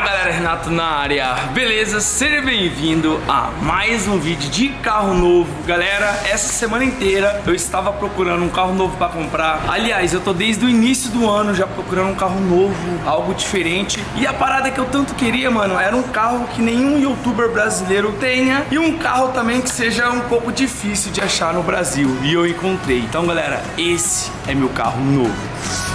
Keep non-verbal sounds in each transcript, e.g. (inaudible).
Fala galera, Renato na área, beleza? Seja bem-vindo a mais um vídeo de carro novo. Galera, essa semana inteira eu estava procurando um carro novo para comprar. Aliás, eu tô desde o início do ano já procurando um carro novo, algo diferente. E a parada que eu tanto queria, mano, era um carro que nenhum youtuber brasileiro tenha E um carro também que seja um pouco difícil de achar no Brasil. E eu encontrei. Então galera, esse é meu carro novo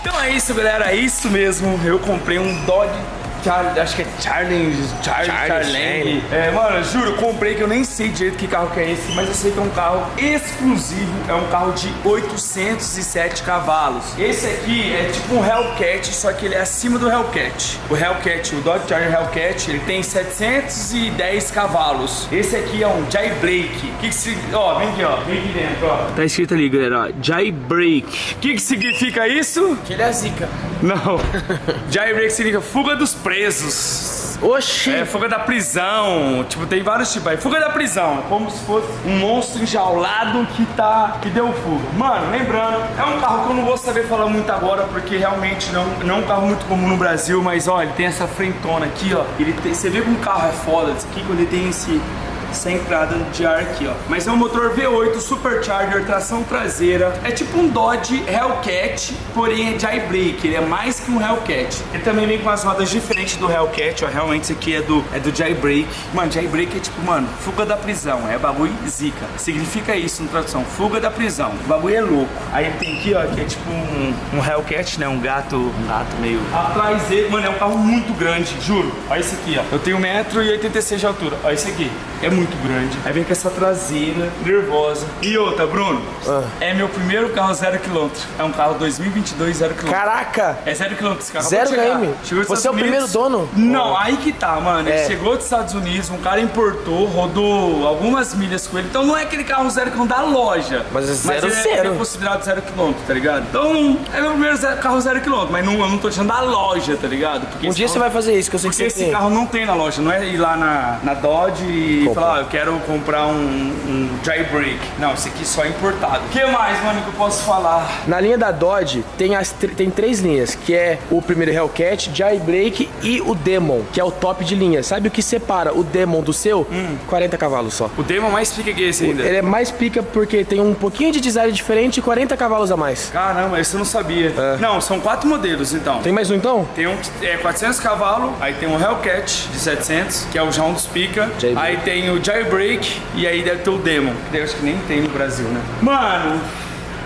Então é isso, galera. É isso mesmo. Eu comprei um Dodge Charlie, acho que é Charlie, Charlie, Charlie, Charlie. É, mano, juro, comprei que eu nem sei direito que carro que é esse, mas eu sei que é um carro exclusivo, é um carro de 807 cavalos. Esse aqui é tipo um Hellcat, só que ele é acima do Hellcat. O Hellcat, o Dodge Charger Hellcat, ele tem 710 cavalos. Esse aqui é um Jailbreak. Que que se... Ó, vem aqui, ó, vem aqui dentro, ó. Tá escrito ali, galera, ó, Jailbreak. O que que significa isso? Que ele é zica. Não. (laughs) Jailbreak significa fuga dos presos. Oxi! É, fuga da prisão. Tipo, tem vários tipos aí. Fuga da prisão. Como se fosse um monstro enjaulado que tá. que deu fuga. Mano, lembrando, é um carro que eu não vou saber falar muito agora, porque realmente não, não é um carro muito comum no Brasil, mas ó, ele tem essa frentona aqui, ó. Ele tem, você vê que um carro é foda, isso aqui quando ele tem esse essa entrada de ar aqui, ó. Mas é um motor V8 Supercharger, tração traseira. É tipo um Dodge Hellcat, porém é Jailbreak. Ele é mais que um Hellcat. Ele também vem com as rodas diferentes do Hellcat, ó. Realmente isso aqui é do, é do Jailbreak. Mano, Jailbreak é tipo, mano, fuga da prisão. É bagulho zica. Significa isso na tradução, fuga da prisão. O bagulho é louco. Aí ele tem aqui, ó, que é tipo um, um Hellcat, né? Um gato, um gato meio... Atrás dele, mano, é um carro muito grande, juro. Olha esse aqui, ó. Eu tenho 1,86m de altura. Olha esse aqui. É muito grande. Aí vem com essa traseira nervosa. E outra, Bruno, Ah. é meu primeiro carro zero quilômetro. É um carro 2022 zero quilômetro. Caraca! É zero quilômetro esse carro. Zero km? Chegou Você é o primeiro dono? Não, aí que tá, mano. Ele É. chegou dos Estados Unidos, um cara importou, rodou algumas milhas com ele. Então não é aquele carro zero quilômetro da loja. Mas é zero, ele é, zero. ele é considerado zero quilômetro, tá ligado? Então é meu primeiro zero- carro zero quilômetro. Mas não, eu não tô tirando da loja, tá ligado? Porque Um esse dia carro- você vai fazer isso, que eu sei que porque você esse tem. carro não tem na loja, não é ir lá na, na Dodge e Falar, ó, eu quero comprar um, um Jailbreak. Não, esse aqui só é importado. O que mais, mano, que eu posso falar? Na linha da Dodge tem, as, tem três linhas, que é o primeiro Hellcat, Jailbreak e o Demon, que é o top de linha. Sabe o que separa o Demon do seu? 40 cavalos só. O Demon mais fica que esse ainda. Ele é mais pica porque tem um pouquinho de design diferente e 40 cavalos a mais. Caramba, esse eu não sabia. É. Não, são quatro modelos, então. Tem mais um então? Tem um que é 400 cavalos, aí tem um Hellcat de 700, que é o já um dos pica. Aí tem o Jailbreak e aí deve ter o Demon, que daí eu acho que nem tem no Brasil, né? Mano,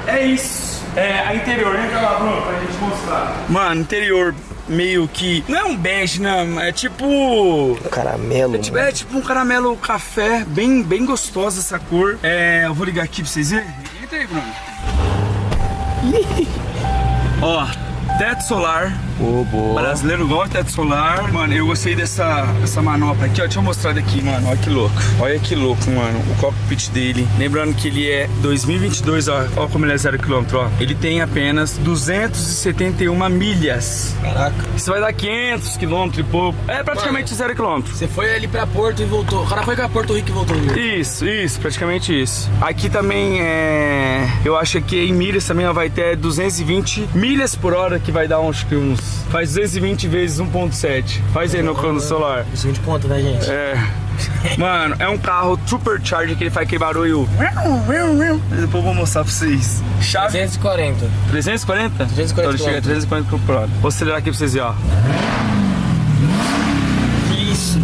é isso. É, a interior, entra lá, Bruno, pra gente mostrar. Mano, interior meio que... Não é um bege, não, é tipo... Caramelo. Tipo, é tipo um caramelo café, bem, bem gostosa essa cor. É, eu vou ligar aqui pra vocês verem. Entra aí, Bruno. Ó, teto solar, Ô, boa. Brasileiro gosta de solar. Mano, eu gostei dessa, dessa manopla aqui, ó. Deixa eu mostrar daqui, mano. Olha que louco. Olha que louco, mano. O cockpit dele. Lembrando que ele é 2022, ó. Olha como ele é zero quilômetro, ó. Ele tem apenas 271 milhas. Caraca. Isso vai dar 500 quilômetros e pouco. É praticamente zero quilômetro. Você foi ali pra Porto e voltou. O cara foi pra Porto Rico e voltou. Isso, isso, praticamente isso. Aqui também é. Eu acho que em milhas também ó, vai ter 220 milhas por hora, que vai dar uns. uns faz 220 vezes 1,7. Faz aí no cano solar. Isso de ponto, né, gente? É. Mano, é um carro supercharger que ele faz aquele barulho. Depois eu vou mostrar pra vocês. Chave 240. 340? 340 Então ele chega a quilômetros. 340 km por hora. Vou acelerar aqui pra vocês verem, ó. Isso.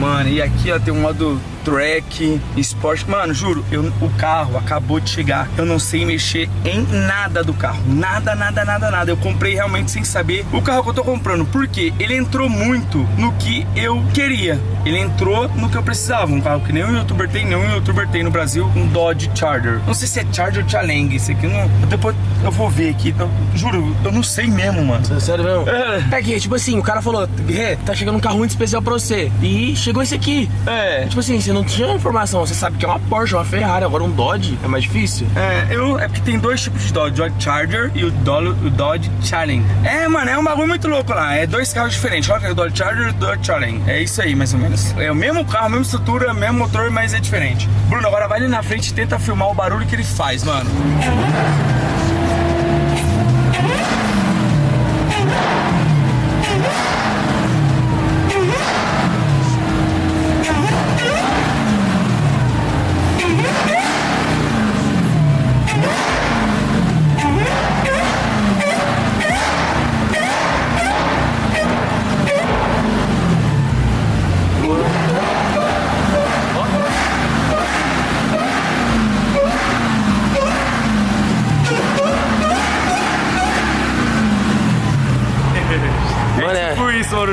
Mano, e aqui ó, tem um modo track, esporte. Mano, juro, eu, o carro acabou de chegar. Eu não sei mexer em nada do carro. Nada, nada, nada, nada. Eu comprei realmente sem saber o carro que eu tô comprando. Porque ele entrou muito no que eu queria. Ele entrou no que eu precisava. Um carro que nenhum youtuber tem, nenhum youtuber tem no Brasil. Um Dodge Charger. Não sei se é Charger ou Challenge. Esse aqui não. Depois eu vou ver aqui. Eu- juro, eu não sei mesmo, mano. Sério mesmo? É. É que, tipo assim, o cara falou, tá chegando um carro muito especial pra você. E chegou esse aqui. É. Tipo assim, você não tinha informação, você sabe que é uma Porsche, uma Ferrari, agora um Dodge é mais difícil. É, eu, é porque tem dois tipos de Dodge, o Dodge Charger e o Dodge, o Dodge. É, mano, é um bagulho muito louco lá. É dois carros diferentes. Olha é o Dodge Charger e o Dodge Challenge. É isso aí, mais ou menos. É o mesmo carro, mesma estrutura, mesmo motor, mas é diferente. Bruno, agora vai ali na frente e tenta filmar o barulho que ele faz. Mano,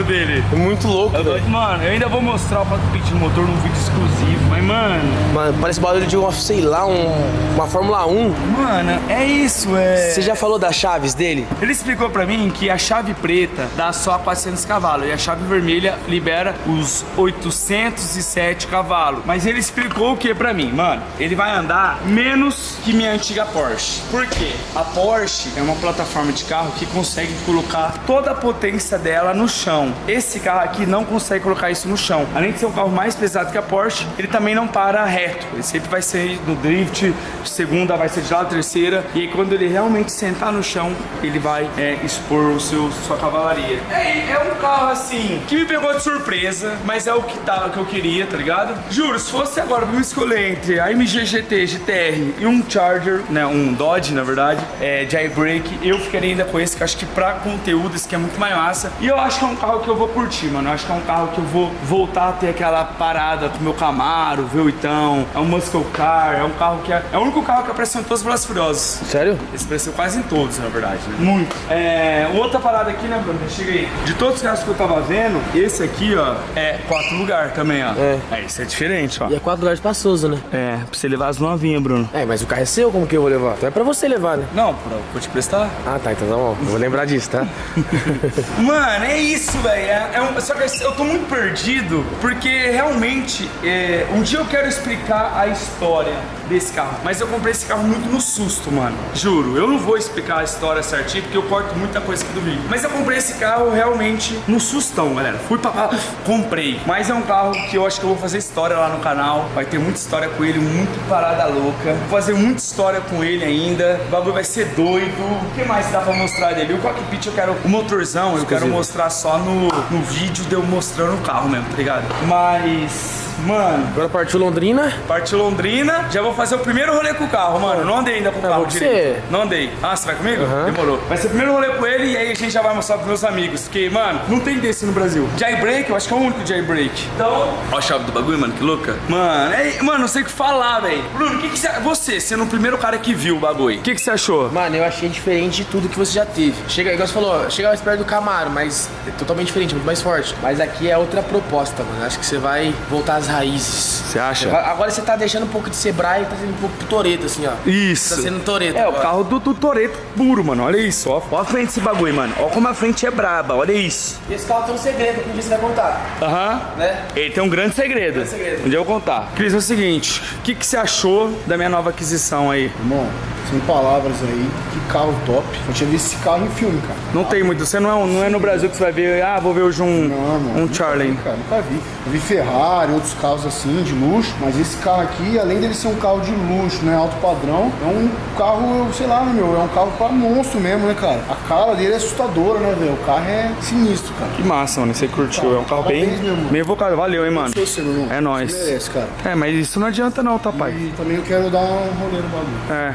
Barulho dele. É muito louco, Eu velho. Mano, eu ainda vou mostrar o cockpit do motor num vídeo exclusivo, mas, mano, Mano, parece barulho de uma, sei lá, um, uma Fórmula 1. mano, é isso, é. Você já falou das chaves dele? Ele explicou pra mim que a chave preta dá só 400 cavalos e a chave vermelha libera os 807 cavalos. Mas ele explicou o que pra mim? Mano, ele vai andar menos que minha antiga Porsche. Por quê? A Porsche é uma plataforma de carro que consegue colocar toda a potência dela no chão. Esse carro aqui não consegue colocar isso no chão. Além de ser um carro mais pesado que a Porsche, ele também não para reto. Ele sempre vai ser no drift, segunda vai ser de lado, terceira. E aí quando ele realmente sentar no chão, ele vai é, expor o seu, sua cavalaria. É, é um carro assim, que me pegou de surpresa, mas é o que, tá, que eu queria, tá ligado? Juro, se fosse agora pra me escolher entre a MG GT, GTR e um Charger, né, um Dodge, na verdade, é, Jailbreak, eu ficaria ainda com esse, que acho que pra conteúdo esse aqui é muito mais massa. E eu acho que é um carro que eu vou curtir, mano. Eu acho que é um carro que eu vou voltar a ter aquela parada com o meu Camaro, V8, é um Muscle Car, é um carro que é, é o único carro que apareceu em todos os Velozes Furiosos. Sério? Esse apareceu quase em todos, na verdade. Né? Muito. É, outra parada aqui, né, Bruno? Chega aí. De todos os carros que eu tava vendo, esse aqui, ó, é quatro lugar também, ó. É. É, esse é diferente, ó. E é quatro lugares espaçoso, né? É, pra você levar as novinhas, Bruno. É, mas o carro é seu, como que eu vou levar? Então é pra você levar, né? Não, pra, vou te prestar. Ah, tá, então tá bom. Eu vou lembrar disso, tá? (laughs) (laughs) Mano, é isso, velho. É, é um- só que eu tô muito perdido porque realmente é, um dia eu quero explicar a história desse carro. Mas eu comprei esse carro muito no susto, mano. Juro, eu não vou explicar a história certinho porque eu corto muita coisa aqui do vídeo. Mas eu comprei esse carro realmente no sustão, galera. Fui pra (laughs) comprei. Mas é um carro que eu acho que eu vou fazer história lá no canal. Vai ter muita história com ele, muito parada louca. Vou fazer muita história com ele ainda. O bagulho vai ser doido. O que mais dá pra mostrar dele? O cockpit eu quero. O motorzão eu quero mostrar só no, no vídeo de eu mostrando o carro mesmo, tá ligado? Mas. Mano, Agora partiu Londrina. Parte Londrina, já vou fazer o primeiro rolê com o carro, mano. Não andei ainda com o carro vou com direito. você. Não andei. Ah, você vai comigo? Aham. Demorou. Vai ser o primeiro rolê com ele e aí a gente já vai mostrar pros meus amigos. Porque, mano, não tem desse no Brasil. Jailbreak, eu acho que é o único jailbreak. Então. Ó a chave do bagulho, mano, que louca. Mano, é, mano, não sei o que falar, velho. Bruno, o que, que você. Você, sendo o primeiro cara que viu o bagulho, o que, que você achou? Mano, eu achei diferente de tudo que você já teve. Chega, igual você falou, chega mais perto do Camaro, mas é totalmente diferente, muito mais forte. Mas aqui é outra proposta, mano. Acho que você vai voltar a as raízes. Você acha? Agora você tá deixando um pouco de ser Brian e tá sendo um pouco Toreto, assim, ó. Isso. Tá sendo Toreto. É, o agora. carro do, do Toreto puro, mano. Olha isso, ó. Ó a frente desse bagulho, mano. Ó como a frente é braba, olha isso. Esse carro tem um segredo que um dia você vai contar, Aham. né? Ele tem um grande segredo. Grande segredo. Um dia eu vou contar. Cris, é o seguinte. O que, que você achou da minha nova aquisição aí? Irmão, sem palavras aí, que carro top. Eu tinha visto esse carro em filme, cara. Não tem muito. Você não é, não é no Brasil que você vai ver, ah, vou ver hoje um, Não, irmão. um Charlie. vi, cara, nunca vi. Eu vi Ferrari, outros carros assim, de luxo, mas esse carro aqui, além dele ser um carro de luxo, né, alto padrão, é um carro, sei lá, meu, é um carro pra monstro mesmo, né, cara? A cara dele é assustadora, né, velho? O carro é sinistro, cara. Que massa, mano. Você curtiu. É um carro bem, meu bem evocado. Valeu, hein, mano. Seu, seu irmão. É nóis. Merece, cara. É, mas isso não adianta não, tá, pai? E também eu quero dar um rolê no bagulho. É.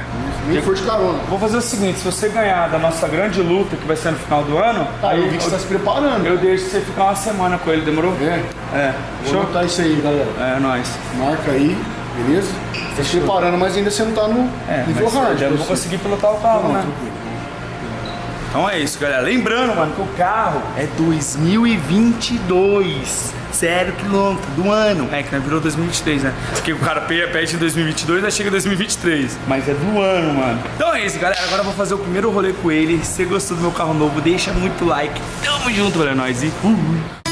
Nem for de carona. Vou fazer o seguinte, se você ganhar da nossa grande luta, que vai ser no final do ano, Ah, eu vi que você tá se preparando. eu deixo você ficar uma semana com ele, demorou? É. É. Vou Show? anotar isso aí, galera. É, nóis. Marca aí, beleza? Tá se preparando, mas ainda você não tá no É, nível hard. eu não vou conseguir pilotar o carro, Não, né? tranquilo. Então é isso, galera. Lembrando, mano, que o carro é 2022. Zero quilômetro do ano. É, que não virou 2023, né? Porque o cara pe- pede em 2022, aí chega em 2023. Mas é do ano, mano. Então é isso, galera. Agora eu vou fazer o primeiro rolê com ele. Se você gostou do meu carro novo, deixa muito like. Tamo junto, galera. Nós e... Fui.